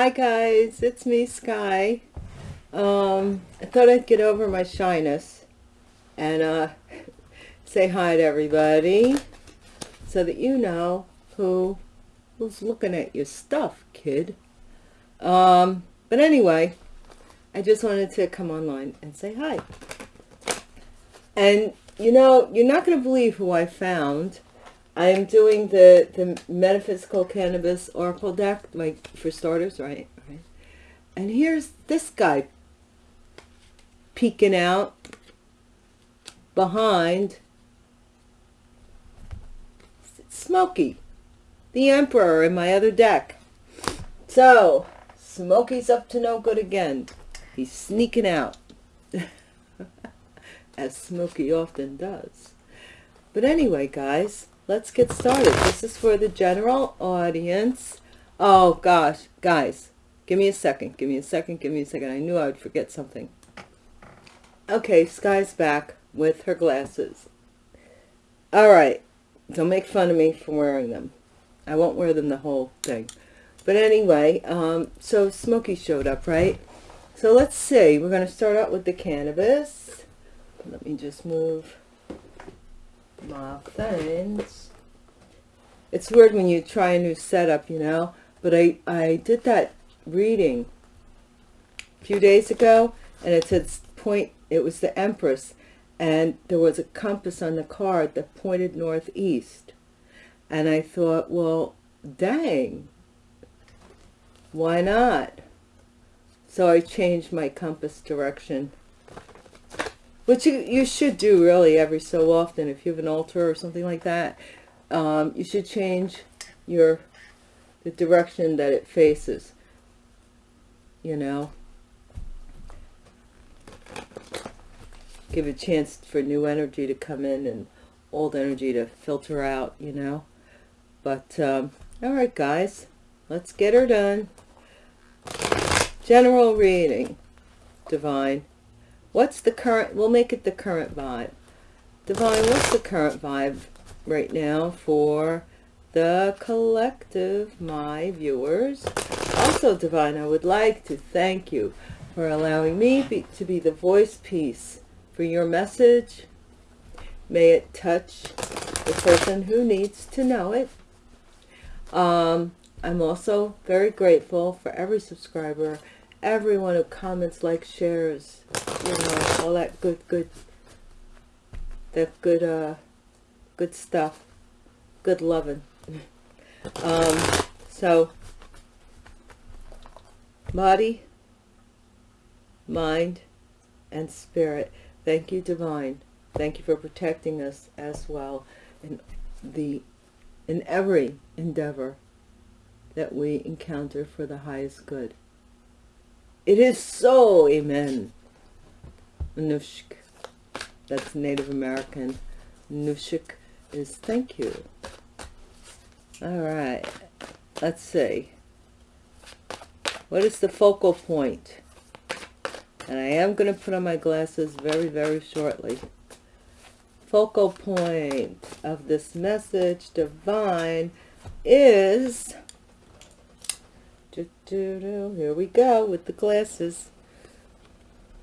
Hi guys, it's me, Sky. Um, I thought I'd get over my shyness and uh, say hi to everybody so that you know who who's looking at your stuff, kid. Um, but anyway, I just wanted to come online and say hi. And you know, you're not going to believe who I found. I am doing the, the Metaphysical Cannabis Oracle deck, like for starters, right? right? And here's this guy peeking out behind Smokey, the Emperor in my other deck. So, Smokey's up to no good again. He's sneaking out, as Smokey often does. But anyway, guys, let's get started. This is for the general audience. Oh, gosh, guys, give me a second. Give me a second. Give me a second. I knew I would forget something. Okay, Sky's back with her glasses. All right. Don't make fun of me for wearing them. I won't wear them the whole thing. But anyway, um, so Smokey showed up, right? So let's see. We're going to start out with the cannabis. Let me just move my things. It's weird when you try a new setup, you know. But I, I did that reading a few days ago, and it said point it was the Empress, and there was a compass on the card that pointed northeast. And I thought, well, dang, why not? So I changed my compass direction, which you, you should do really every so often. If you have an altar or something like that, um, you should change your the direction that it faces, you know. give a chance for new energy to come in and old energy to filter out, you know. But, um, all right, guys, let's get her done. General reading, Divine. What's the current, we'll make it the current vibe. Divine, what's the current vibe right now for the collective, my viewers? Also, Divine, I would like to thank you for allowing me be, to be the voice piece for your message. May it touch the person who needs to know it. Um, I'm also very grateful for every subscriber, everyone who comments, likes, shares, you know, all that good, good, that good, uh, good stuff, good loving. um, so, body, mind, and spirit. Thank you, Divine. Thank you for protecting us as well in the in every endeavor that we encounter for the highest good. It is so, amen. Nushk. That's Native American. Nushk is thank you. All right. Let's see. What is the focal point? and I am going to put on my glasses very, very shortly. Focal point of this message, divine, is, here we go with the glasses,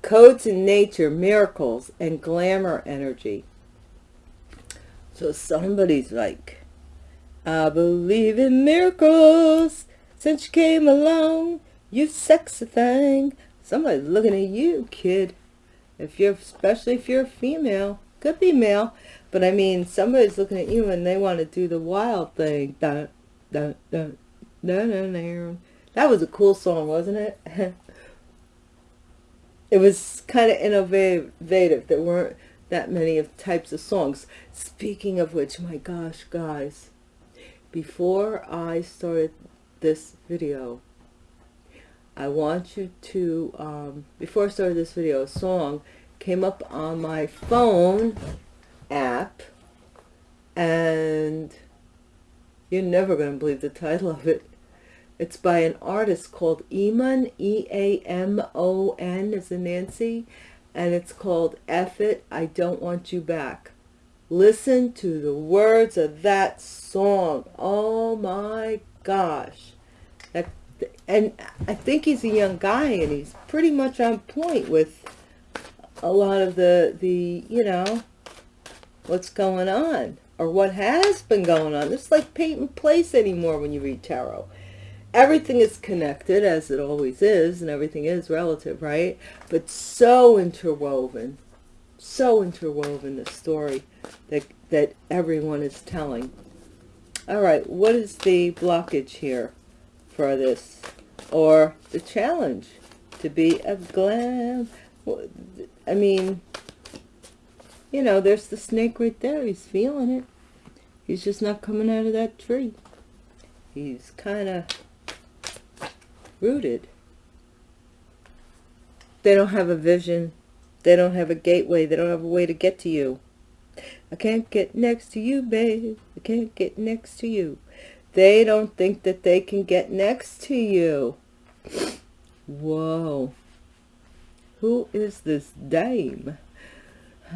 codes in nature, miracles, and glamour energy. So somebody's like, I believe in miracles since you came along, you sexy thing. Somebody's looking at you, kid. If you're, especially if you're a female, could be male, but I mean, somebody's looking at you and they want to do the wild thing. Dun, dun, dun, dun, dun, dun. That was a cool song, wasn't it? it was kind of innovative. There weren't that many of types of songs. Speaking of which, my gosh, guys, before I started this video, I want you to, um, before I started this video, a song came up on my phone app and you're never going to believe the title of it. It's by an artist called Eamon, E-A-M-O-N as in Nancy, and it's called F It, I Don't Want You Back. Listen to the words of that song. Oh my gosh. That and I think he's a young guy and he's pretty much on point with a lot of the, the you know, what's going on or what has been going on. It's like paint and place anymore when you read tarot. Everything is connected as it always is and everything is relative, right? But so interwoven, so interwoven the story that, that everyone is telling. All right, what is the blockage here for this? Or the challenge to be a glam? I mean, you know, there's the snake right there. He's feeling it. He's just not coming out of that tree. He's kind of rooted. They don't have a vision. They don't have a gateway. They don't have a way to get to you. I can't get next to you, babe. I can't get next to you. They don't think that they can get next to you. Whoa. Who is this dame?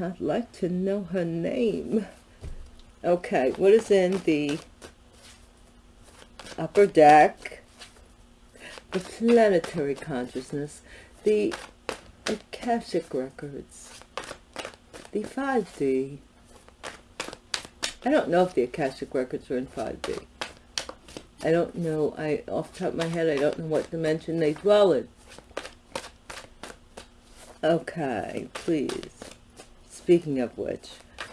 I'd like to know her name. Okay, what is in the upper deck? The planetary consciousness, the Akashic records, the 5D, I don't know if the Akashic Records are in 5D. I don't know, I off the top of my head, I don't know what dimension they dwell in. Okay, please. Speaking of which,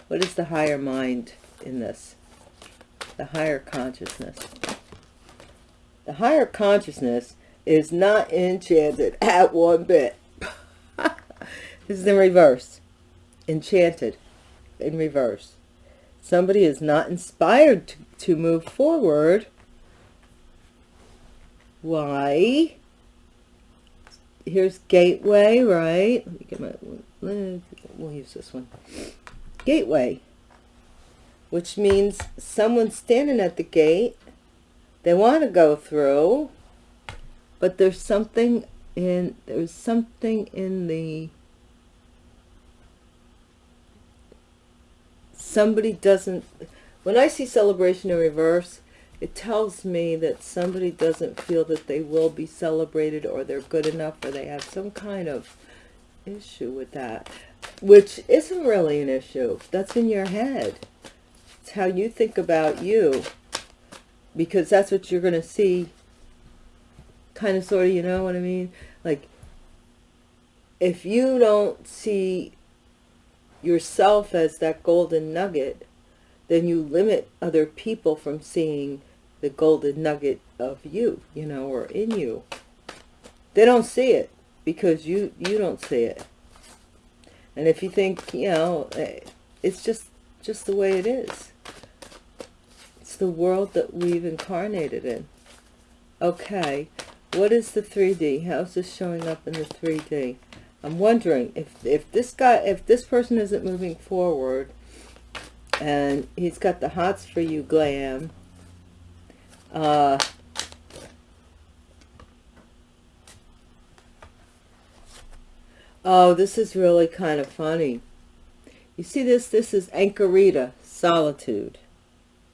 what is the higher mind in this? The higher consciousness. The higher consciousness is not enchanted at one bit. this is in reverse. Enchanted in reverse somebody is not inspired to, to move forward, why? Here's gateway, right? Let me get my, we'll use this one. Gateway, which means someone's standing at the gate. They want to go through, but there's something in, there's something in the somebody doesn't when i see celebration in reverse it tells me that somebody doesn't feel that they will be celebrated or they're good enough or they have some kind of issue with that which isn't really an issue. That's in your head. It's how you think about you. Because that's what you're going to see kind of sort of you know what i mean like if you don't see yourself as that golden nugget, then you limit other people from seeing the golden nugget of you, you know, or in you. They don't see it because you, you don't see it. And if you think, you know, eh, it's just, just the way it is. It's the world that we've incarnated in. Okay, what is the 3D? How's this showing up in the 3D? I'm wondering if, if this guy, if this person isn't moving forward and he's got the hots for you glam, uh, oh, this is really kind of funny. You see this? This is Anchorita, Solitude.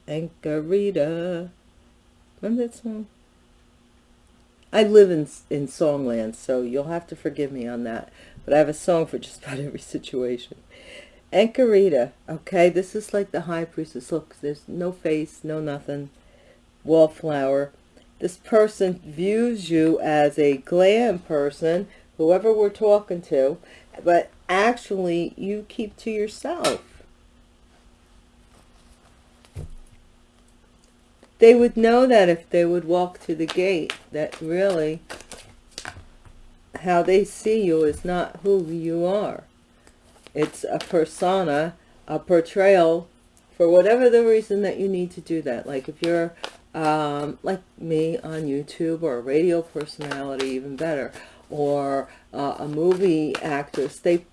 Anchorita. Remember that song? I live in, in songland, so you'll have to forgive me on that. But I have a song for just about every situation. Anchorita, okay, this is like the high priestess. Look, there's no face, no nothing. Wallflower. This person views you as a glam person, whoever we're talking to, but actually you keep to yourself. They would know that if they would walk through the gate, that really how they see you is not who you are. It's a persona, a portrayal for whatever the reason that you need to do that. Like if you're um, like me on YouTube or a radio personality, even better, or uh, a movie actress, they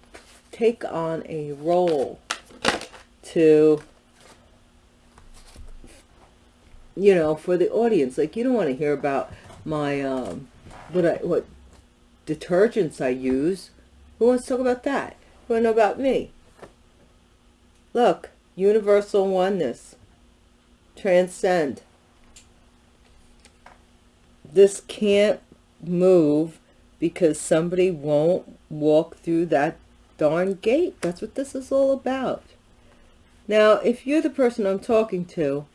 take on a role to you know, for the audience. Like, you don't want to hear about my, um, what I, what detergents I use. Who wants to talk about that? Who want to know about me? Look, universal oneness. Transcend. this can't move because somebody won't walk through that darn gate. That's what this is all about. Now, if you're the person I'm talking to,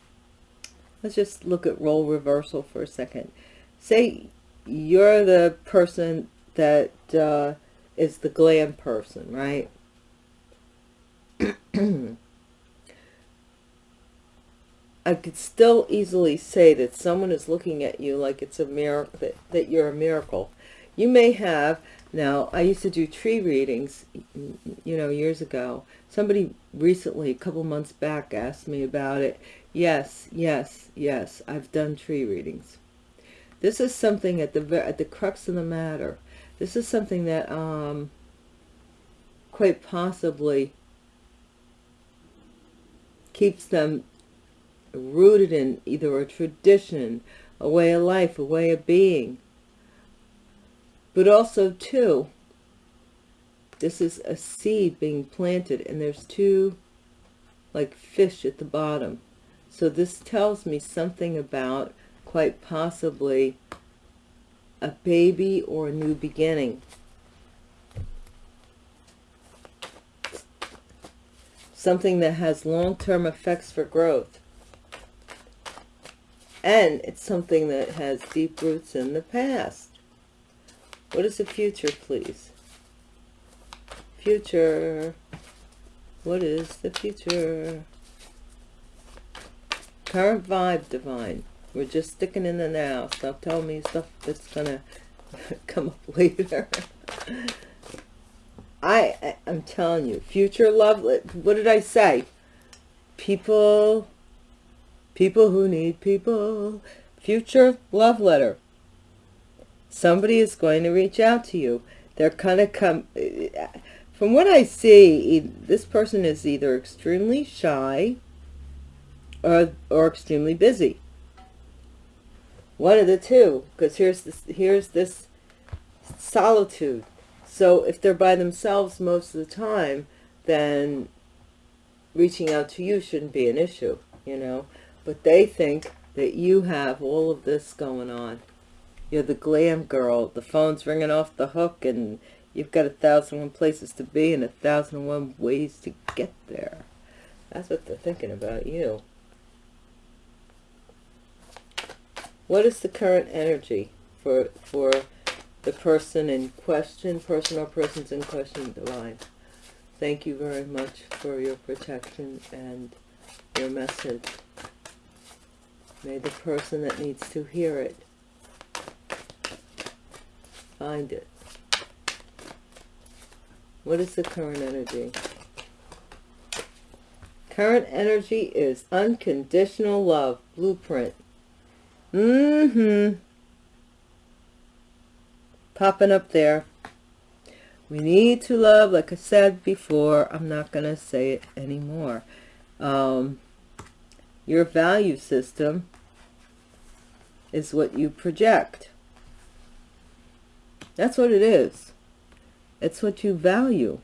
let's just look at role reversal for a second. Say you're the person that uh, is the glam person, right? I could still easily say that someone is looking at you like it's a miracle, that, that you're a miracle. You may have, now I used to do tree readings, you know, years ago. Somebody recently, a couple months back, asked me about it. Yes, yes, yes, I've done tree readings. This is something at the, at the crux of the matter. This is something that um, quite possibly keeps them rooted in either a tradition, a way of life, a way of being. But also, too, this is a seed being planted, and there's two, like, fish at the bottom. So this tells me something about, quite possibly, a baby or a new beginning. Something that has long-term effects for growth. And it's something that has deep roots in the past. What is the future, please? Future. What is the future? Current vibe, divine. We're just sticking in the now. Stop telling me stuff that's to come up later. I, I, I'm telling you, future love, what did I say? People, people who need people, future love letter. Somebody is going to reach out to you. They're kind of come, uh, from what I see, this person is either extremely shy or, or extremely busy. One of the two because here's this here's this solitude. So if they're by themselves most of the time then reaching out to you shouldn't be an issue you know? But they think that you have all of this going on. You're the glam girl the phone's ringing off the hook and you've got a thousand one places to be and a thousand one ways to get there. That's what they're thinking about you What is the current energy for for the person in question, person or persons in question, divine? Thank you very much for your protection and your message. May the person that needs to hear it find it. What is the current energy? Current energy is unconditional love, blueprint. Mm-hmm. Popping up there. We need to love, like I said before, I'm not going to say it anymore. Um, your value system is what you project. That's what it is. It's what you value.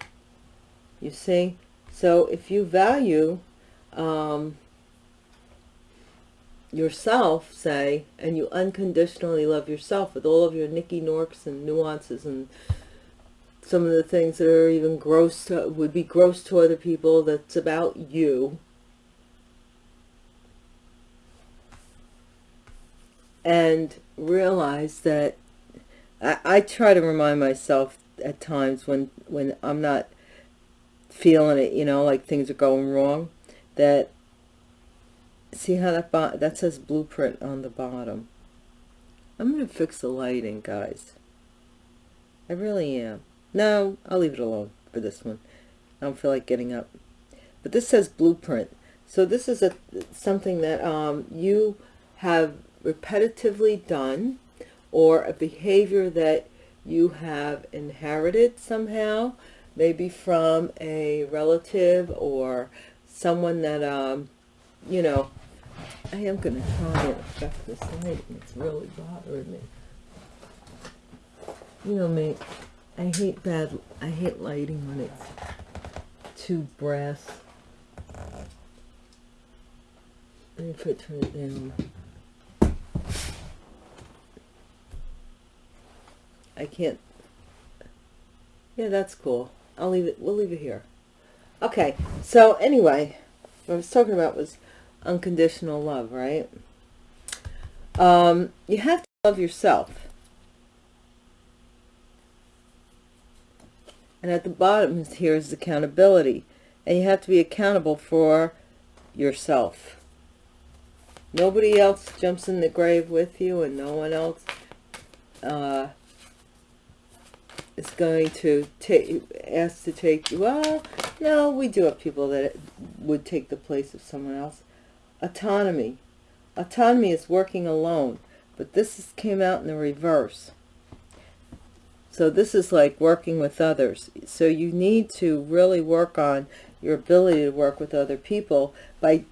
You see? So if you value um, yourself, say, and you unconditionally love yourself with all of your Nicky Norks and nuances and some of the things that are even gross to, would be gross to other people that's about you. And realize that I, I try to remind myself at times when, when I'm not feeling it, you know, like things are going wrong, that see how that that says blueprint on the bottom. I'm going to fix the lighting guys. I really am. No I'll leave it alone for this one. I don't feel like getting up. But this says blueprint. So this is a something that um, you have repetitively done or a behavior that you have inherited somehow maybe from a relative or someone that um, you know I am going to try and affect this lighting. It's really bothering me. You know me, I hate bad, I hate lighting when it's too brass. Let me put turn it down. I can't. Yeah, that's cool. I'll leave it. We'll leave it here. Okay. So anyway, what I was talking about was unconditional love, right? Um, you have to love yourself. And at the bottom here is accountability. And you have to be accountable for yourself. Nobody else jumps in the grave with you and no one else uh, is going to take ask to take you. Well, no, we do have people that would take the place of someone else. Autonomy. Autonomy is working alone, but this is, came out in the reverse. So this is like working with others. So you need to really work on your ability to work with other people by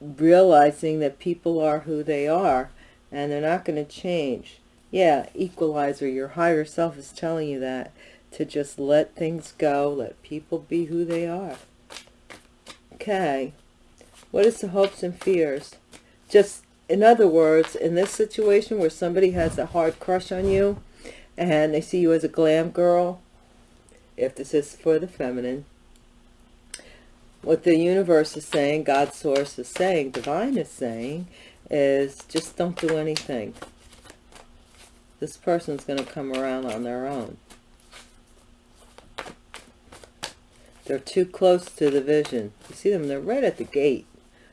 realizing that people are who they are and they're not going to change. Yeah, equalizer, your higher self is telling you that to just let things go, let people be who they are. Okay. What is the hopes and fears? Just, in other words, in this situation where somebody has a hard crush on you and they see you as a glam girl, if this is for the feminine, what the universe is saying, God's source is saying, divine is saying, is just don't do anything. This person's going to come around on their own. They're too close to the vision. You see them, they're right at the gate.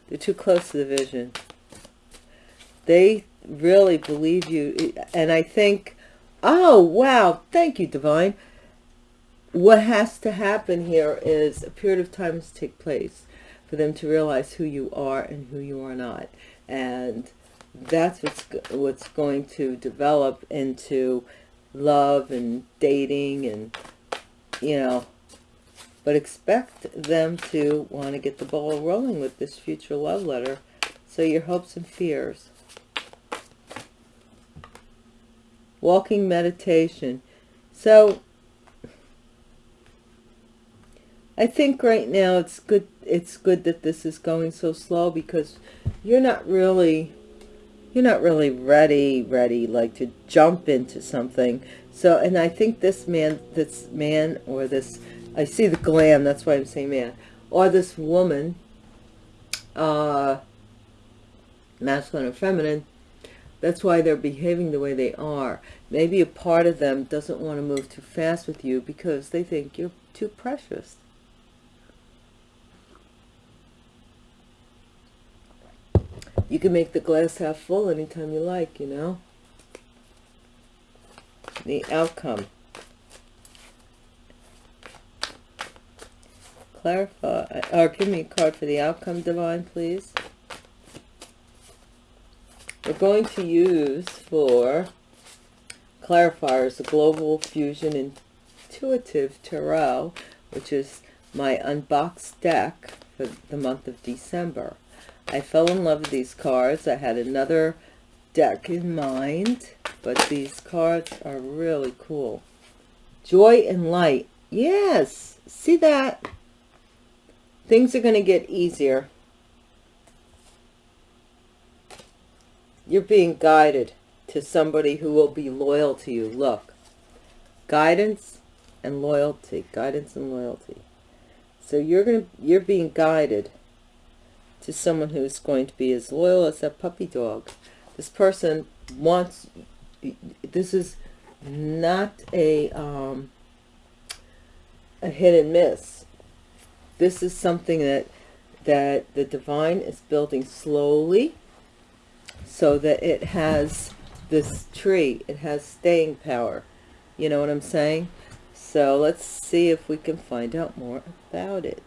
They're too close to the vision. They really believe you. And I think, oh, wow, thank you, Divine what has to happen here is a period of time to take place for them to realize who you are and who you are not. And that's what's, what's going to develop into love and dating and, you know, but expect them to want to get the ball rolling with this future love letter. So your hopes and fears. Walking meditation. So I think right now it's good it's good that this is going so slow because you're not really you're not really ready ready like to jump into something so and I think this man this man or this I see the glam that's why I'm saying man or this woman uh masculine or feminine that's why they're behaving the way they are maybe a part of them doesn't want to move too fast with you because they think you're too precious you can make the glass half full anytime you like, you know. The outcome. Clarify, or give me a card for the outcome, Divine, please. We're going to use for clarifiers the Global Fusion Intuitive Tarot, which is my unboxed deck for the month of December. I fell in love with these cards. I had another deck in mind, but these cards are really cool. Joy and light. Yes, see that? Things are going to get easier. You're being guided to somebody who will be loyal to you. Look, guidance and loyalty, guidance and loyalty. So you're going to, you're being guided to someone who is going to be as loyal as a puppy dog. This person wants, this is not a, um, a hit and miss. This is something that, that the divine is building slowly so that it has this tree, it has staying power. You know what I'm saying? So let's see if we can find out more about it.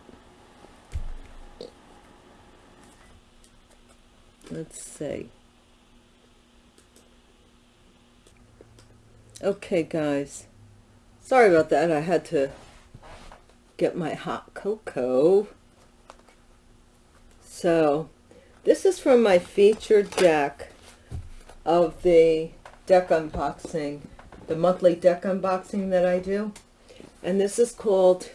let's see okay guys sorry about that I had to get my hot cocoa so this is from my featured deck of the deck unboxing the monthly deck unboxing that I do and this is called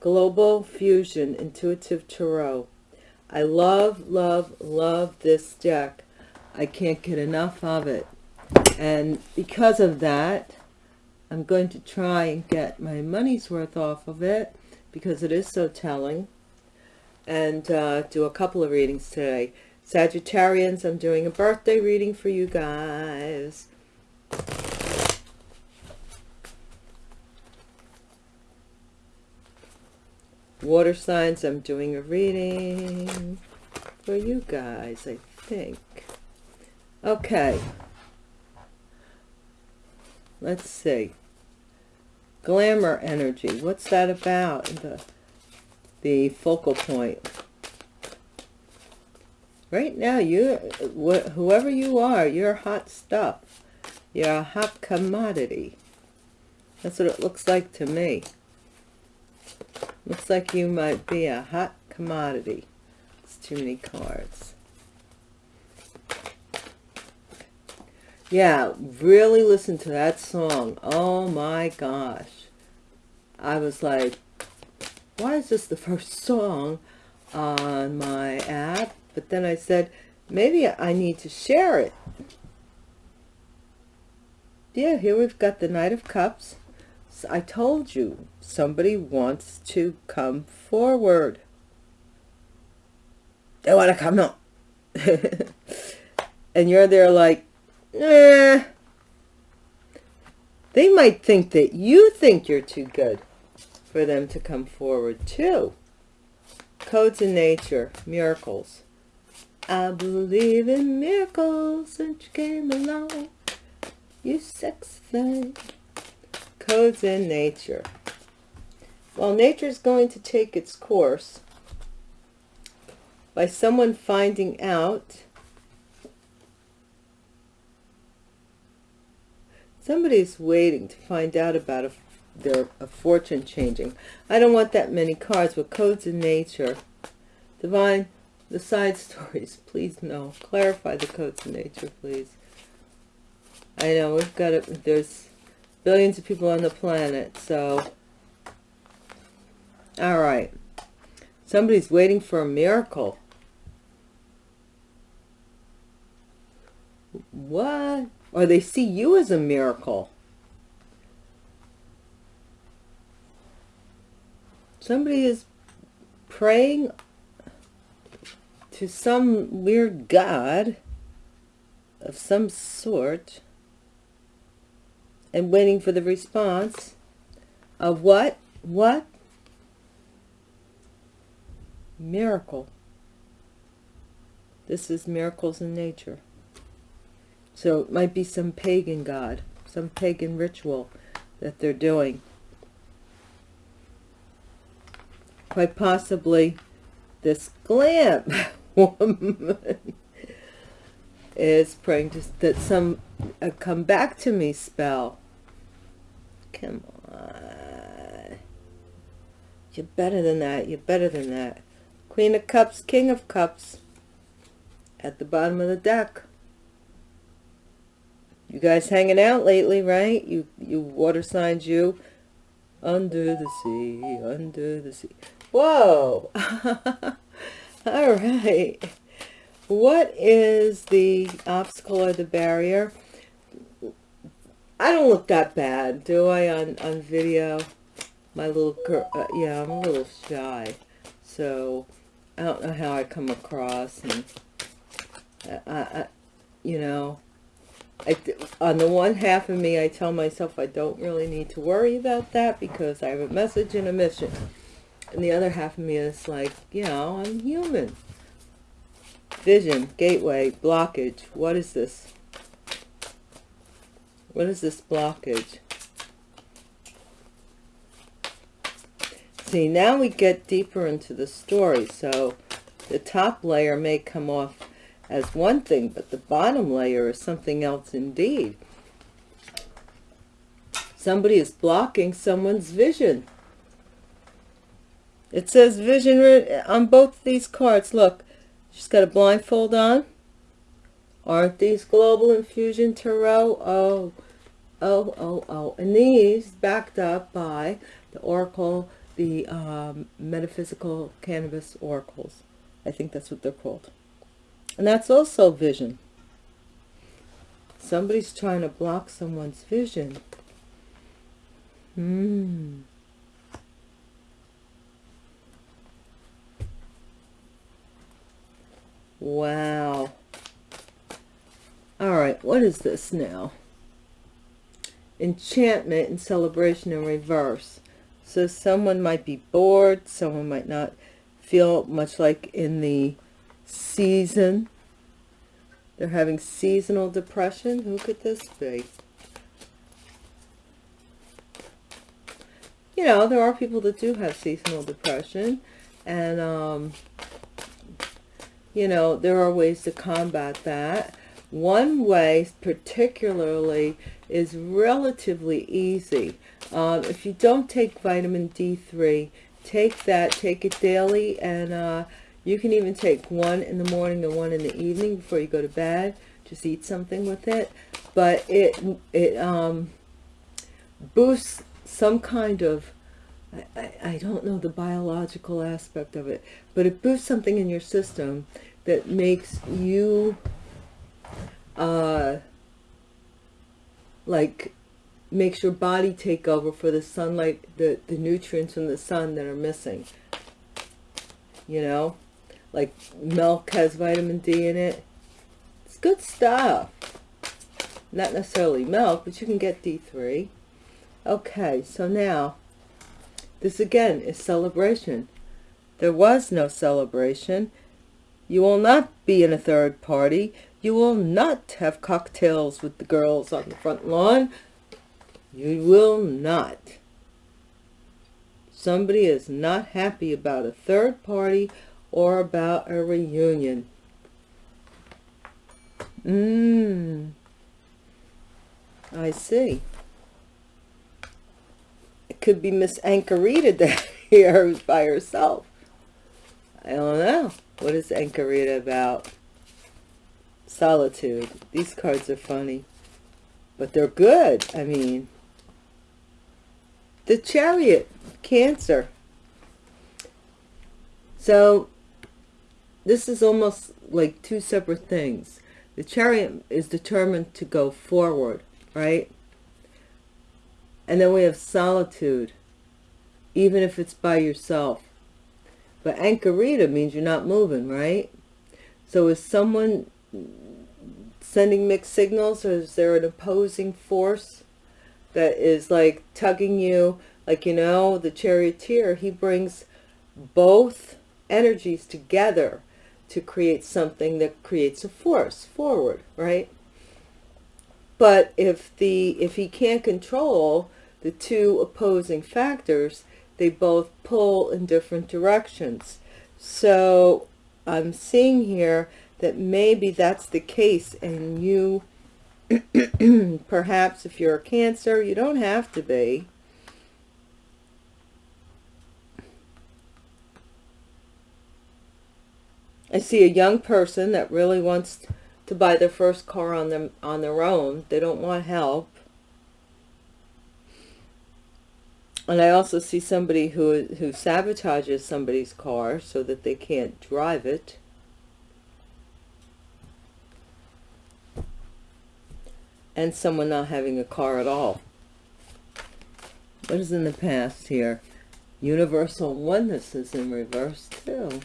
Global Fusion Intuitive Tarot I love, love, love this deck. I can't get enough of it. And because of that, I'm going to try and get my money's worth off of it because it is so telling and uh, do a couple of readings today. Sagittarians, I'm doing a birthday reading for you guys. Water signs, I'm doing a reading for you guys, I think. Okay. Let's see. Glamour energy. What's that about? The, the focal point. Right now, you, whoever you are, you're hot stuff. You're a hot commodity. That's what it looks like to me. Looks like you might be a hot commodity. It's too many cards. Yeah, really listen to that song. Oh my gosh. I was like, why is this the first song on my app? But then I said, maybe I need to share it. Yeah, here we've got the Knight of Cups. I told you, somebody wants to come forward. They want to come up. and you're there like, eh. They might think that you think you're too good for them to come forward too. Codes in nature, miracles. I believe in miracles since you came along. You sex thing codes in nature. Well, nature is going to take its course by someone finding out somebody's waiting to find out about a, their a fortune changing. I don't want that many cards, with codes in nature. Divine, the side stories, please no. Clarify the codes in nature, please. I know we've got it. There's billions of people on the planet. So, all right. Somebody's waiting for a miracle. What? Or they see you as a miracle. Somebody is praying to some weird god of some sort and waiting for the response of what? What? Miracle. This is miracles in nature. So it might be some pagan god, some pagan ritual that they're doing. Quite possibly this glam woman is praying to, that some a come back to me spell. Come on. You're better than that. You're better than that. Queen of Cups, King of Cups. At the bottom of the deck. You guys hanging out lately, right? You, you water signs, you. Under the sea, under the sea. Whoa! All right. What is the obstacle or the barrier? I don't look that bad, do I, on, on video? My little girl, uh, yeah, I'm a little shy. So, I don't know how I come across. And, I, I, you know, I, on the one half of me, I tell myself I don't really need to worry about that because I have a message and a mission. And the other half of me is like, you know, I'm human. Vision, gateway, blockage. What is this? What is this blockage? See, now we get deeper into the story. So the top layer may come off as one thing, but the bottom layer is something else indeed. Somebody is blocking someone's vision. It says vision on both these cards. Look, She's got a blindfold on. Aren't these Global Infusion Tarot? Oh, oh, oh, oh. And these backed up by the Oracle, the um, Metaphysical Cannabis Oracles. I think that's what they're called. And that's also vision. Somebody's trying to block someone's vision. Hmm. Wow. All right, what is this now? Enchantment and celebration in reverse. So someone might be bored, someone might not feel much like in the season. They're having seasonal depression. Who could this be? You know, there are people that do have seasonal depression. And, um, you know, there are ways to combat that. One way particularly is relatively easy. Um, if you don't take vitamin D3, take that, take it daily, and uh, you can even take one in the morning and one in the evening before you go to bed. Just eat something with it. But it, it um, boosts some kind of, I, I don't know the biological aspect of it, but it boosts something in your system that makes you uh, like makes your body take over for the sunlight, the, the nutrients from the sun that are missing. You know, like milk has vitamin D in it. It's good stuff. Not necessarily milk, but you can get D3. Okay, so now, this again is celebration. There was no celebration. You will not be in a third party. You will not have cocktails with the girls on the front lawn. You will not. Somebody is not happy about a third party or about a reunion. Mmm. I see. It could be Miss Ankarita here who's by herself. I don't know. What is Ankarita about? Solitude. These cards are funny. But they're good. I mean, the chariot, Cancer. So, this is almost like two separate things. The chariot is determined to go forward, right? And then we have solitude, even if it's by yourself. But Ankarita means you're not moving, right? So is someone sending mixed signals or is there an opposing force that is like tugging you? Like, you know, the charioteer, he brings both energies together to create something that creates a force forward, right? But if the if he can't control the two opposing factors, they both pull in different directions. So I'm seeing here that maybe that's the case and you perhaps if you're a cancer you don't have to be I see a young person that really wants to buy their first car on them on their own. They don't want help. And I also see somebody who who sabotages somebody's car so that they can't drive it. And someone not having a car at all. What is in the past here? Universal oneness is in reverse too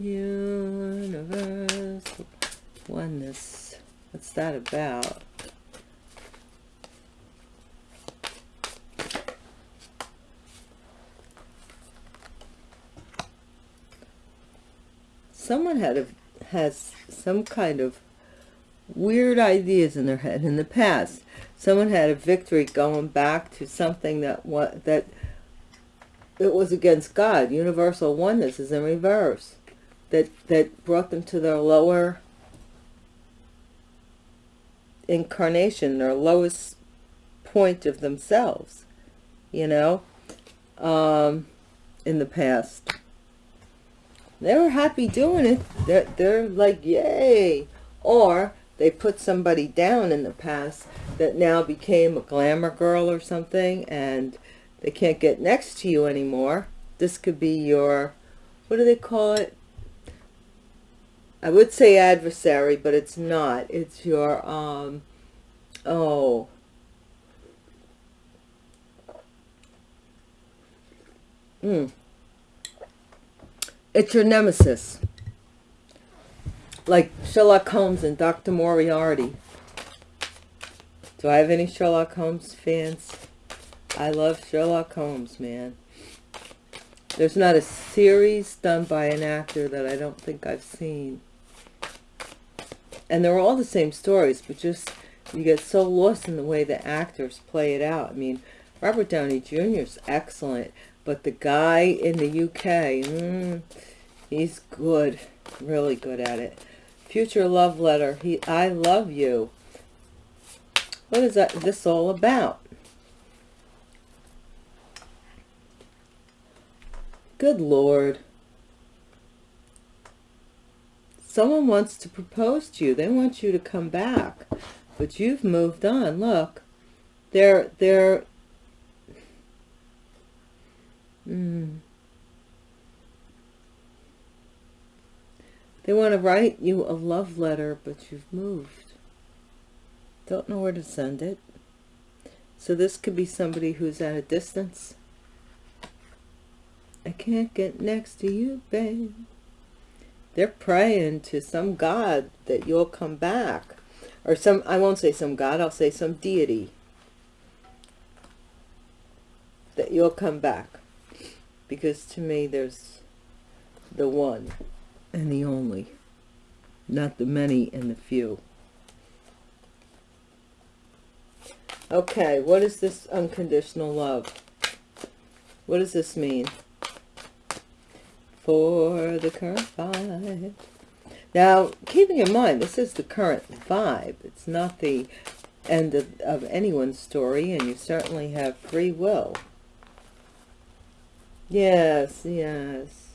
universal oneness what's that about someone had a, has some kind of weird ideas in their head in the past. Someone had a victory going back to something that what that it was against God. Universal oneness is in reverse. That that brought them to their lower incarnation, their lowest point of themselves, you know, um, in the past. They were happy doing it. They're, they're like yay! Or they put somebody down in the past that now became a glamour girl or something and they can't get next to you anymore. This could be your what do they call it I would say adversary but it's not it's your um oh Mm. It's your nemesis. Like Sherlock Holmes and Dr. Moriarty. Do I have any Sherlock Holmes fans? I love Sherlock Holmes, man. There's not a series done by an actor that I don't think I've seen. And they're all the same stories, but just you get so lost in the way the actors play it out. I mean, Robert Downey Jr. is excellent, but the guy in the UK, mm, he's good, really good at it. Future love letter. He, I love you. What is that? This all about? Good Lord. Someone wants to propose to you. They want you to come back. But you've moved on. Look. They're, they're, mm, They want to write you a love letter, but you've moved. Don't know where to send it. So this could be somebody who's at a distance. I can't get next to you, babe. They're praying to some God that you'll come back. Or some, I won't say some God, I'll say some deity. That you'll come back. Because to me, there's the one and the only. Not the many and the few. Okay, what is this unconditional love? What does this mean? For the current vibe. Now, keeping in mind, this is the current vibe. It's not the end of, of anyone's story, and you certainly have free will. Yes, yes.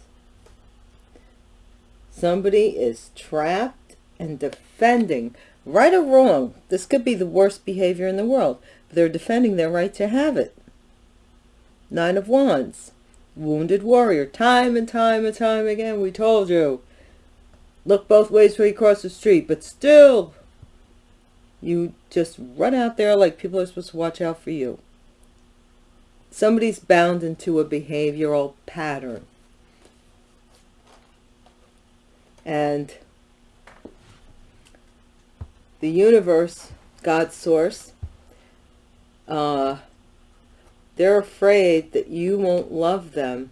Somebody is trapped and defending, right or wrong. This could be the worst behavior in the world. But they're defending their right to have it. Nine of Wands. Wounded warrior. Time and time and time again, we told you. Look both ways when you cross the street. But still, you just run out there like people are supposed to watch out for you. Somebody's bound into a behavioral pattern and the universe, God's source, uh, they're afraid that you won't love them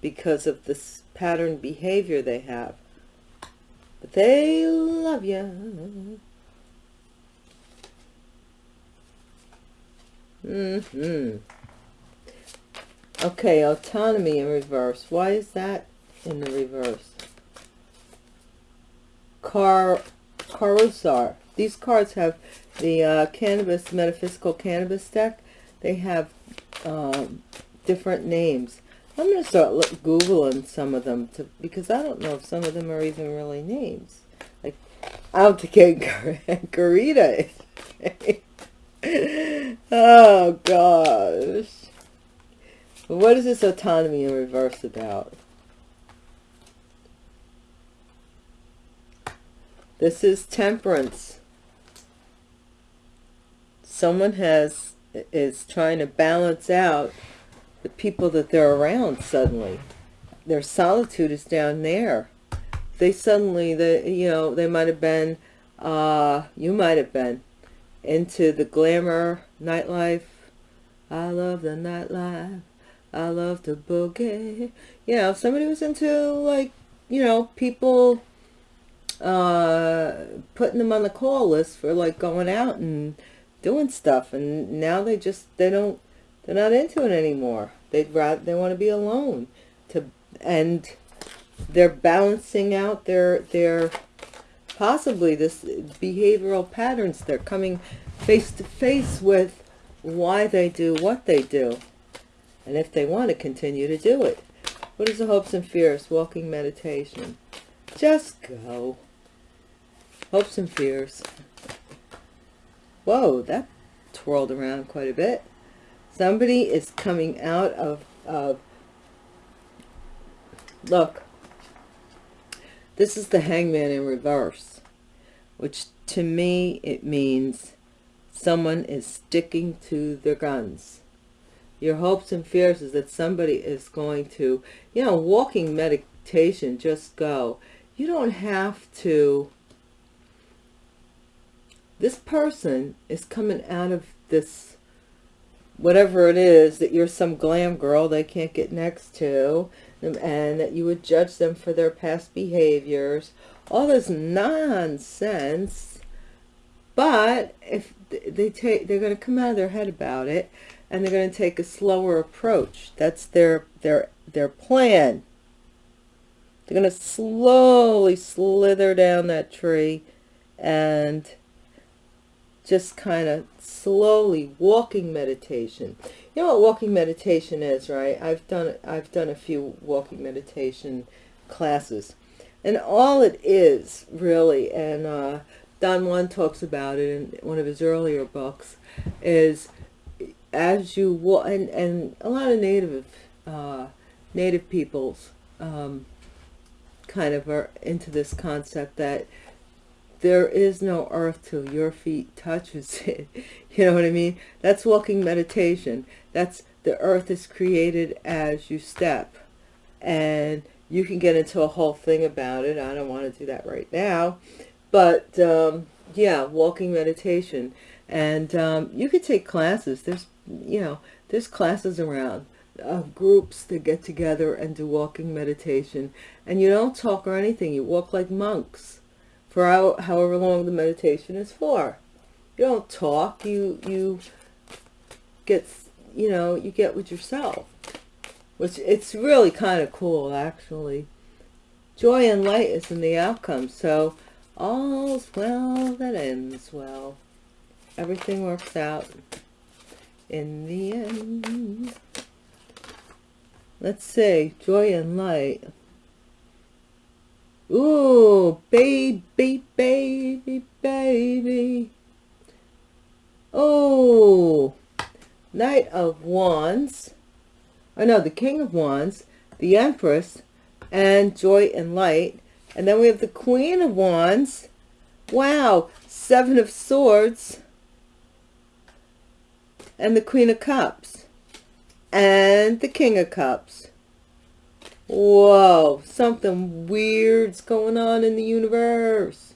because of this pattern behavior they have. But they love you. Mm-hmm. Okay, autonomy in reverse. Why is that in the reverse? Car Carosar. These cards have the uh, cannabis, metaphysical cannabis deck. They have um, different names. I'm going to start look, Googling some of them to, because I don't know if some of them are even really names. Like Altica Garita. oh, gosh. What is this autonomy in reverse about? This is temperance. Someone has is trying to balance out the people that they're around suddenly. Their solitude is down there. They suddenly, the you know, they might have been, uh, you might have been into the glamour nightlife. I love the nightlife. I love the boogie. You know, somebody was into like, you know, people uh, putting them on the call list for like going out and doing stuff. And now they just, they don't, they're not into it anymore. They'd rather, they want to be alone to, and they're balancing out their, their, possibly this behavioral patterns. They're coming face to face with why they do what they do. And if they want to continue to do it. What is the hopes and fears? Walking meditation. Just go. Hopes and fears. Whoa, that twirled around quite a bit. Somebody is coming out of, of look, this is the hangman in reverse, which to me, it means someone is sticking to their guns. your hopes and fears is that somebody is going to, you know, walking meditation, just go. You don't have to, this person is coming out of this, whatever it is, that you're some glam girl they can't get next to, and that you would judge them for their past behaviors, all this nonsense. But if they take, they're going to come out of their head about it, and they're going to take a slower approach. That's their their their plan. They're going to slowly slither down that tree and just kind of slowly walking meditation. You know what walking meditation is, right? I've done I've done a few walking meditation classes. And all it is really and uh, Don Juan talks about it in one of his earlier books is as you walk, and, and a lot of native, uh, native peoples um, kind of are into this concept that there is no earth till your feet touches it. You know what I mean? That's walking meditation. That's the earth is created as you step. And you can get into a whole thing about it. I don't want to do that right now. But um, yeah, walking meditation. And um, you could take classes. There's you know, there's classes around of groups that get together and do walking meditation. And you don't talk or anything. You walk like monks for however long the meditation is for. You don't talk. You, you get, you know, you get with yourself. Which it's really kind of cool, actually. Joy and light is in the outcome. So all's well that ends well. Everything works out in the end. Let's see, joy and light. Ooh, baby, baby, baby. Oh, Knight of Wands. Oh no, the King of Wands, the Empress, and Joy and Light. And then we have the Queen of Wands. Wow, Seven of Swords and the Queen of Cups and the King of Cups. Whoa, something weird's going on in the universe.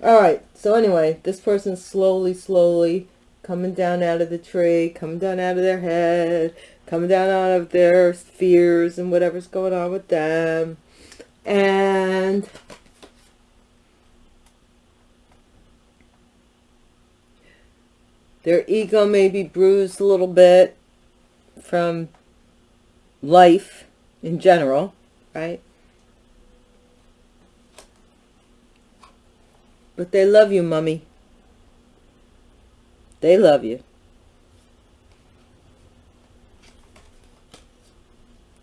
All right, so anyway, this person's slowly, slowly coming down out of the tree, coming down out of their head, coming down out of their fears and whatever's going on with them. And Their ego may be bruised a little bit from life in general, right? But they love you, Mummy. They love you.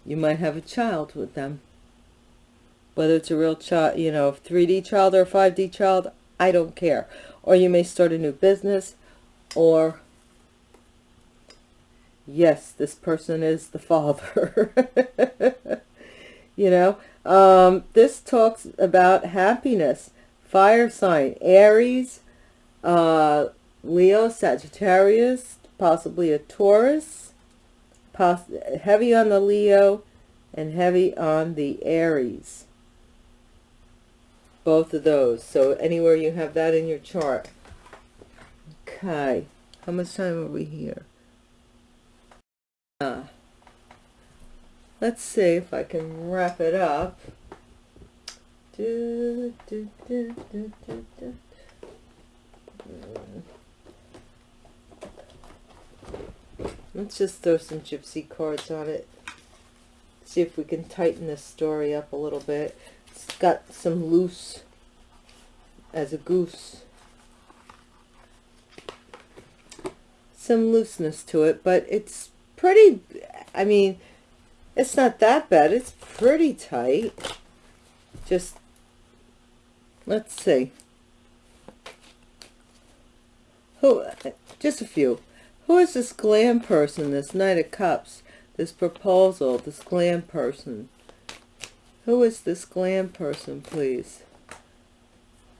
You might have a child with them. Whether it's a real child, you know, 3D child or a 5D child, I don't care. Or you may start a new business or yes this person is the father. You know? Um, this talks about happiness. Fire sign aries uh, leo sagittarius possibly a taurus poss heavy on the leo and heavy on the aries. Both of those. So anywhere you have that in your chart. Okay. How much time are we here? Uh, let's see if I can wrap it up. Do, do, do, Let's just throw some gypsy cards on it. See if we can tighten this story up a little bit. It's got some loose as a goose. some looseness to it, but it's pretty, I mean, it's not that bad. It's pretty tight. Just, let's see. Who, just a few. Who is this glam person, this Knight of Cups, this proposal, this glam person? Who is this glam person, please?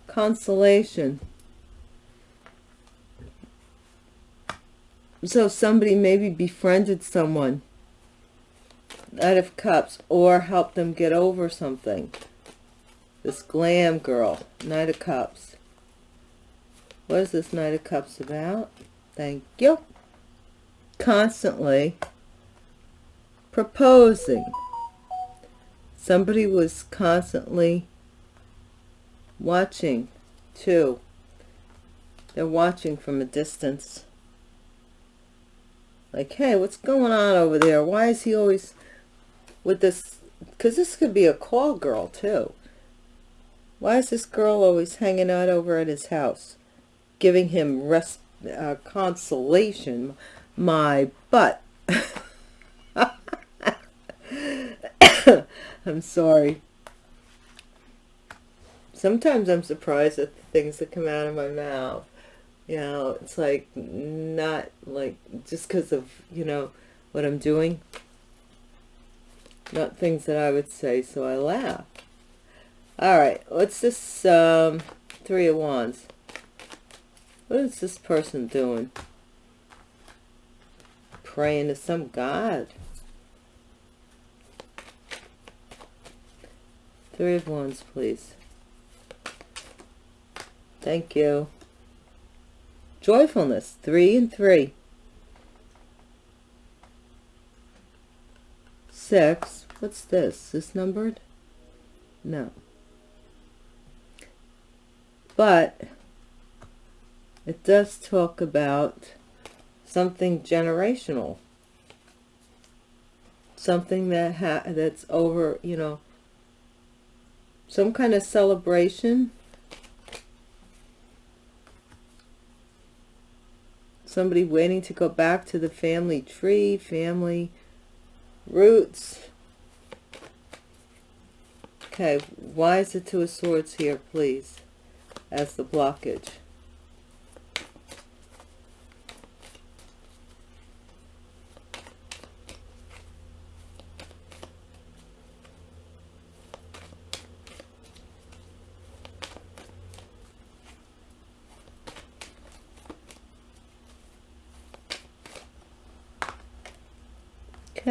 Consolation. So somebody maybe befriended someone Knight of Cups or helped them get over something. This glam girl, Knight of Cups. What is this Knight of Cups about? Thank you. Constantly proposing. Somebody was constantly watching too. They're watching from a distance. Like, hey, what's going on over there? Why is he always with this? Because this could be a call girl too. Why is this girl always hanging out over at his house? Giving him rest, uh, consolation. My butt. I'm sorry. Sometimes I'm surprised at the things that come out of my mouth. You know, it's like not like just because of, you know, what I'm doing. Not things that I would say, so I laugh. All right, what's this um, Three of Wands? What is this person doing? Praying to some god. Three of Wands, please. Thank you. Joyfulness, three and three. Six. What's this? Is this numbered? No. But it does talk about something generational. Something that ha that's over, you know, some kind of celebration somebody waiting to go back to the family tree family roots. Okay why is the two of swords here please as the blockage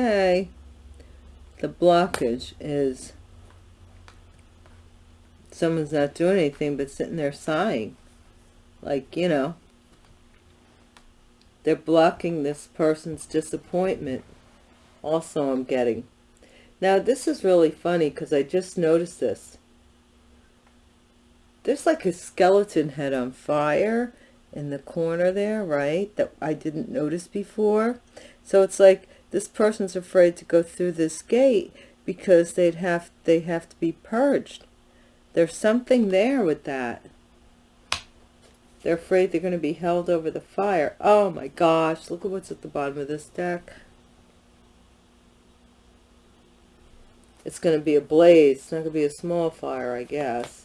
Okay. The blockage is someone's not doing anything but sitting there sighing. Like, you know, they're blocking this person's disappointment. Also, I'm getting. Now, this is really funny because I just noticed this. There's like a skeleton head on fire in the corner there, right? That I didn't notice before. So it's like this person's afraid to go through this gate because they'd have they have to be purged. There's something there with that. They're afraid they're going to be held over the fire. Oh my gosh look at what's at the bottom of this deck. It's going to be a blaze it's not going to be a small fire i guess.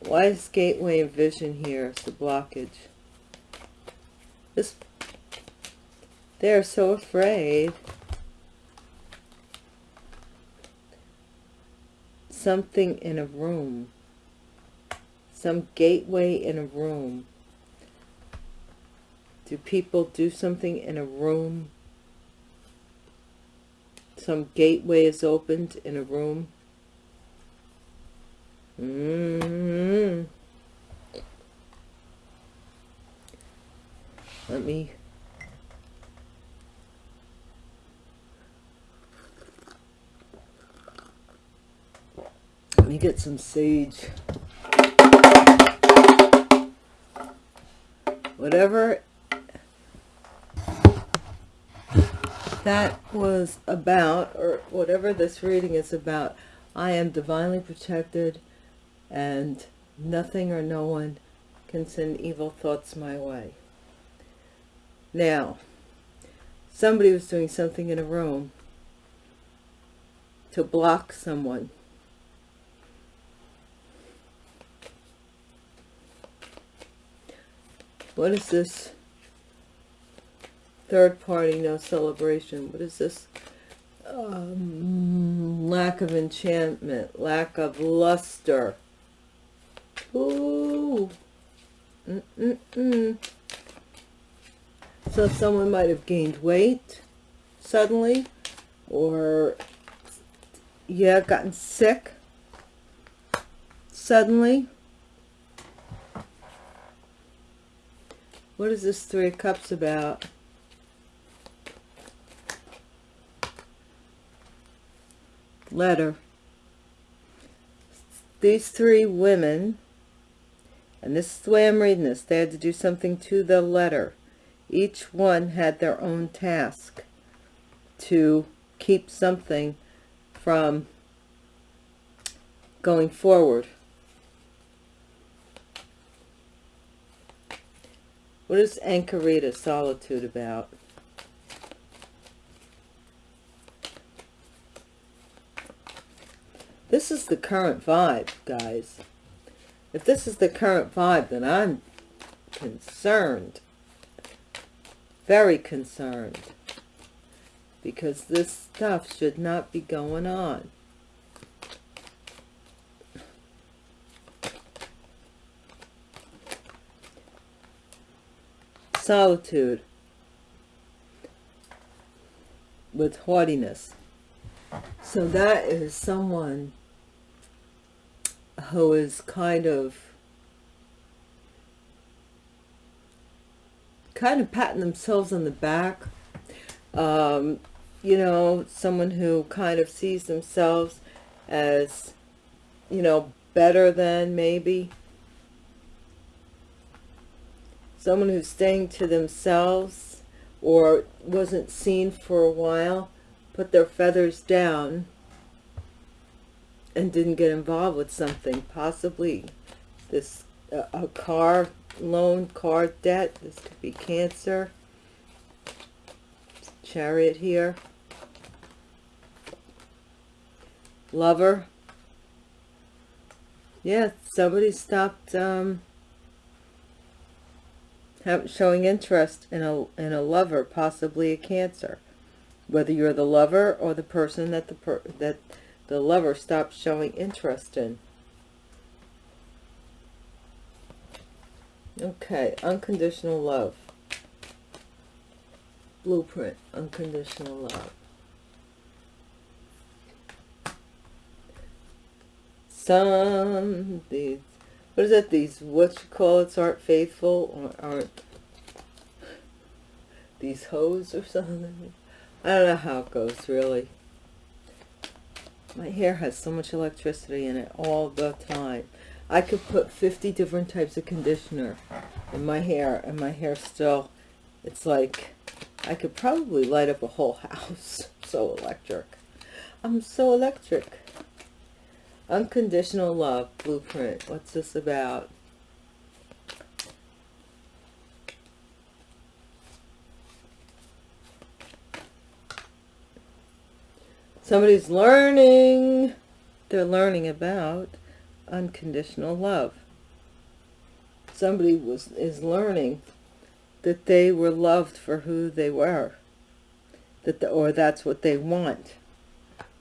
Why is gateway and vision here it's the blockage? This they're so afraid. Something in a room. Some gateway in a room. Do people do something in a room? Some gateway is opened in a room. Mm -hmm. Let me me get some sage. Whatever that was about, or whatever this reading is about, I am divinely protected and nothing or no one can send evil thoughts my way. Now, somebody was doing something in a room to block someone What is this? Third party, no celebration. What is this? Um, lack of enchantment, lack of luster. Ooh. Mm -mm -mm. So someone might have gained weight suddenly or yeah, gotten sick suddenly. What is this Three of Cups about? Letter. These three women, and this is the way I'm reading this, they had to do something to the letter. Each one had their own task to keep something from going forward. What is Anchorita Solitude about? This is the current vibe, guys. If this is the current vibe, then I'm concerned. Very concerned. Because this stuff should not be going on. Solitude with haughtiness. So that is someone who is kind of kind of patting themselves on the back. Um, you know, someone who kind of sees themselves as, you know, better than maybe someone who's staying to themselves or wasn't seen for a while put their feathers down and didn't get involved with something possibly this uh, a car loan car debt this could be cancer chariot here. Lover. Yeah somebody stopped um have, showing interest in a, in a lover, possibly a cancer. Whether you're the lover or the person that the, per, that the lover stops showing interest in. Okay, unconditional love. Blueprint, unconditional love. Some, these what is that these what you call it aren't faithful or aren't these hoes or something? I don't know how it goes really. My hair has so much electricity in it all the time. I could put 50 different types of conditioner in my hair and my hair still it's like i could probably light up a whole house. So electric. I'm so electric Unconditional Love Blueprint. What's this about? Somebody's learning. They're learning about unconditional love. Somebody was is learning that they were loved for who they were. That the, or that's what they want.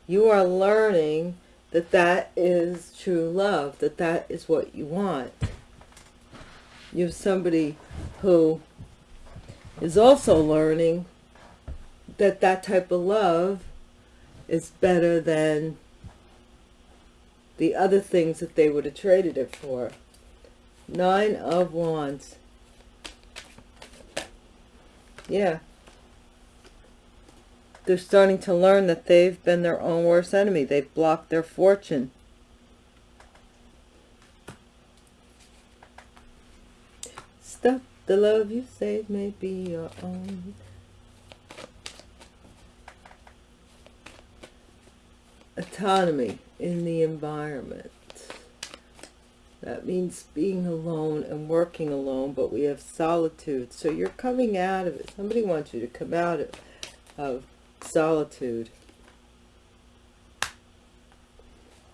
You are learning that that is true love, that that is what you want. You have somebody who is also learning that that type of love is better than the other things that they would have traded it for. Nine of Wands. Yeah, they're starting to learn that they've been their own worst enemy. They've blocked their fortune. Stop the love you save may be your own. Autonomy in the environment. That means being alone and working alone, but we have solitude. So you're coming out of it. Somebody wants you to come out of, of solitude.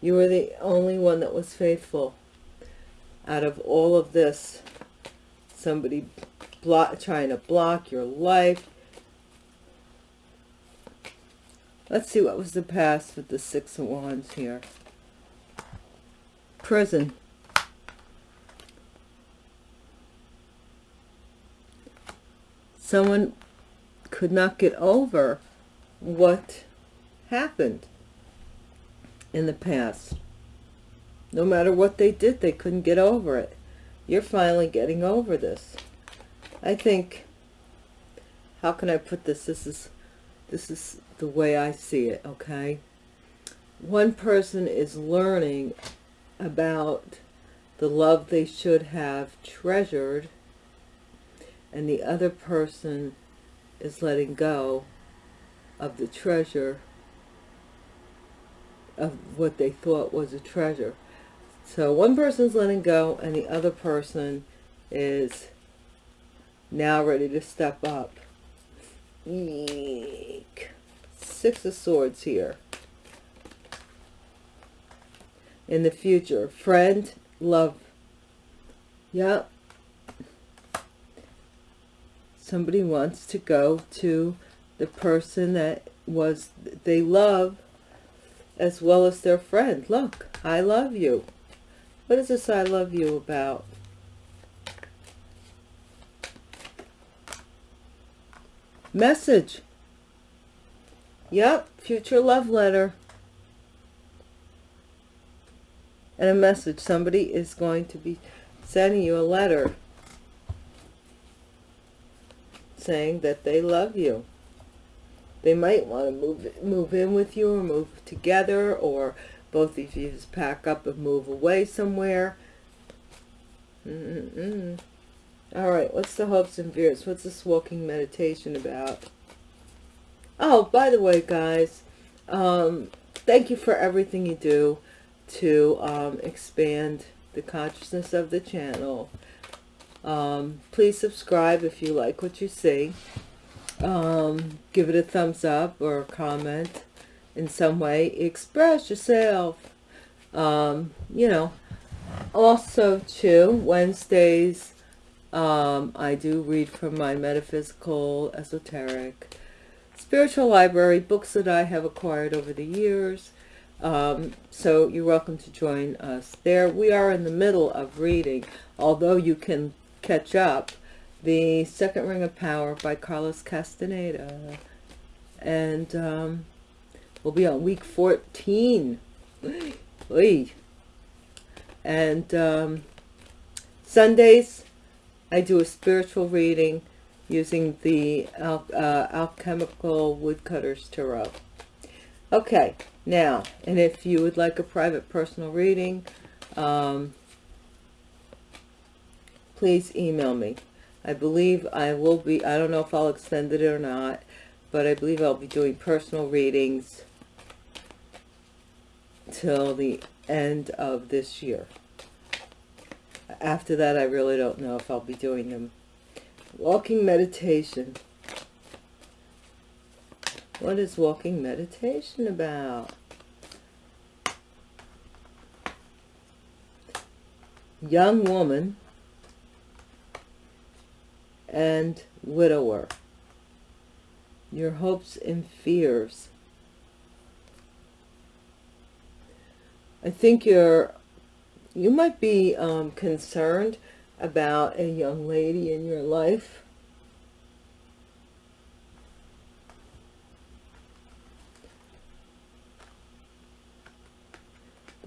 You were the only one that was faithful out of all of this. Somebody block, trying to block your life. Let's see what was the past with the Six of Wands here. Prison. someone could not get over what happened in the past. No matter what they did, they couldn't get over it. You're finally getting over this. I think, how can I put this? This is, this is the way I see it, okay? One person is learning about the love they should have treasured and the other person is letting go of the treasure of what they thought was a treasure. So one person's letting go and the other person is now ready to step up. Eek. Six of Swords here. In the future. Friend, love. Yep. Somebody wants to go to the person that was they love as well as their friend. Look, I love you. What is this I love you about? Message. Yep, future love letter. And a message. Somebody is going to be sending you a letter saying that they love you. They might want to move move in with you or move together or both of you just pack up and move away somewhere. Mm -mm. All right, what's the hopes and fears? What's this walking meditation about? Oh, by the way, guys, um, thank you for everything you do to um, expand the consciousness of the channel. Um, please subscribe if you like what you see. Um, give it a thumbs up or comment in some way. Express yourself. Um, you know, also, too, Wednesdays, um, I do read from my metaphysical, esoteric, spiritual library, books that I have acquired over the years. Um, so you're welcome to join us there. We are in the middle of reading, although you can catch up, the Second Ring of Power by Carlos Castaneda. And um, we'll be on week 14. Oy. And um, Sundays, I do a spiritual reading using the al uh, Alchemical Woodcutters Tarot. Okay, now, and if you would like a private personal reading, um, please email me. I believe I will be, I don't know if I'll extend it or not, but I believe I'll be doing personal readings till the end of this year. After that, I really don't know if I'll be doing them Walking meditation. What is walking meditation about? Young woman and widower. Your hopes and fears. I think you're, you might be um, concerned about a young lady in your life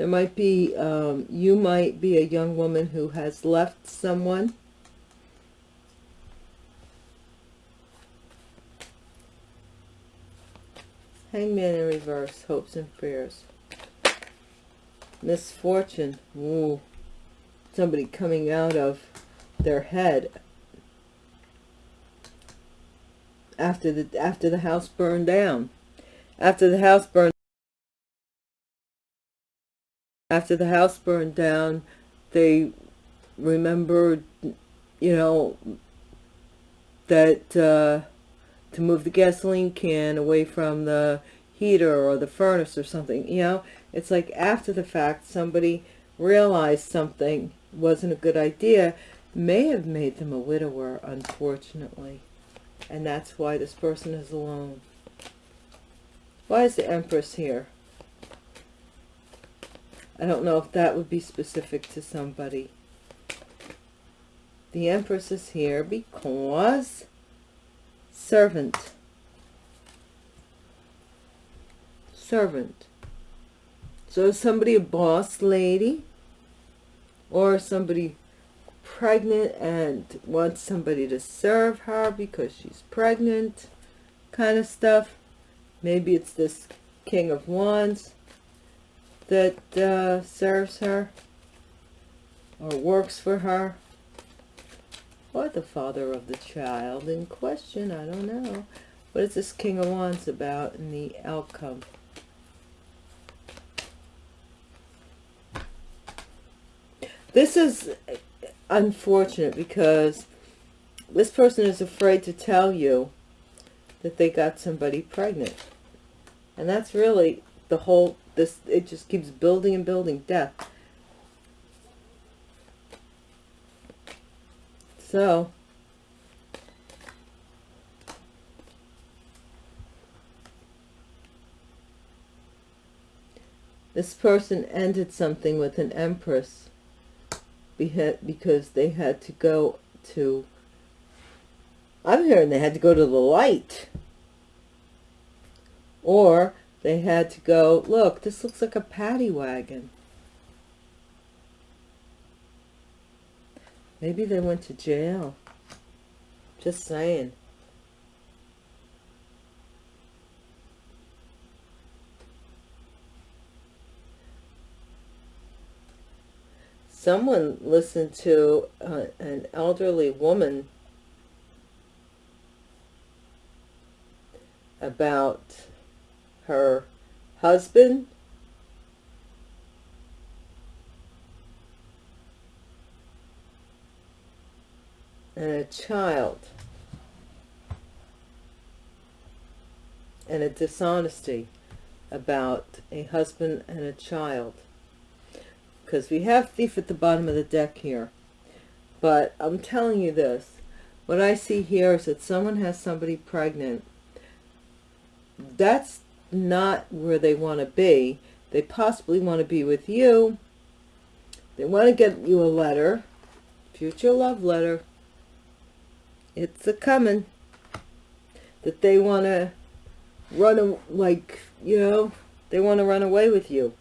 there might be um, you might be a young woman who has left someone hangman in reverse hopes and fears. Misfortune Ooh. Somebody coming out of their head after the after the house burned down. After the house burned after the house burned down they remembered you know that uh, to move the gasoline can away from the heater or the furnace or something you know it's like after the fact somebody realized something wasn't a good idea may have made them a widower, unfortunately. And that's why this person is alone. Why is the Empress here? I don't know if that would be specific to somebody. The Empress is here because servant. Servant. So somebody a boss lady? Or somebody pregnant and wants somebody to serve her because she's pregnant? Kind of stuff. Maybe it's this king of wands that uh, serves her or works for her or the father of the child in question i don't know. What is this king of wands about in the outcome? This is unfortunate because this person is afraid to tell you that they got somebody pregnant. And that's really the whole this it just keeps building and building death so. This person ended something with an empress because they had to go to I'm hearing they had to go to the light. Or they had to go look this looks like a paddy wagon maybe they went to jail. Just saying. Someone listened to uh, an elderly woman about her husband and a child and a dishonesty about a husband and a child. Because we have thief at the bottom of the deck here. But I'm telling you this what I see here is that someone has somebody pregnant. That's not where they want to be. They possibly want to be with you. They want to get you a letter future love letter it's a coming. That they want to run like you know they want to run away with you.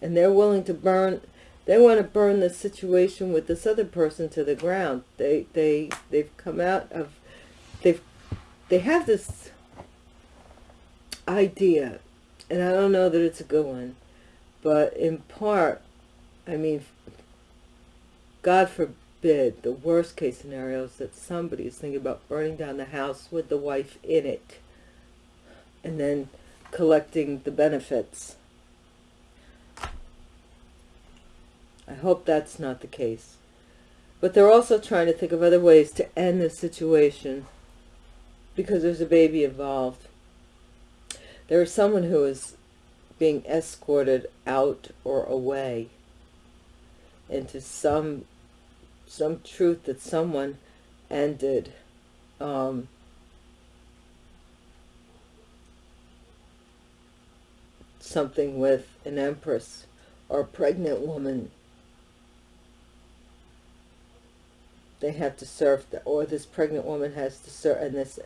And they're willing to burn they want to burn the situation with this other person to the ground. They they they've come out of they've they have this idea and i don't know that it's a good one but in part i mean god the worst case scenario is that somebody is thinking about burning down the house with the wife in it and then collecting the benefits I hope that's not the case. But they're also trying to think of other ways to end the situation because there's a baby involved. There is someone who is being escorted out or away into some some truth that someone ended um, something with an empress or a pregnant woman they have to serve, the, or this pregnant woman has to serve, and this,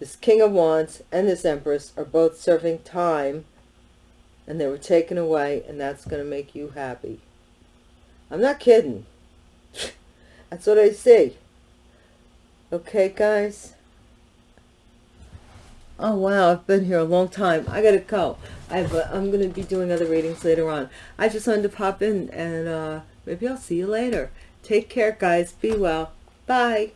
this King of Wands and this Empress are both serving time, and they were taken away, and that's going to make you happy. I'm not kidding. that's what I see. Okay, guys? Oh, wow, I've been here a long time. I gotta go. I have a, I'm going to be doing other readings later on. I just wanted to pop in, and uh, maybe I'll see you later. Take care, guys. Be well. Bye.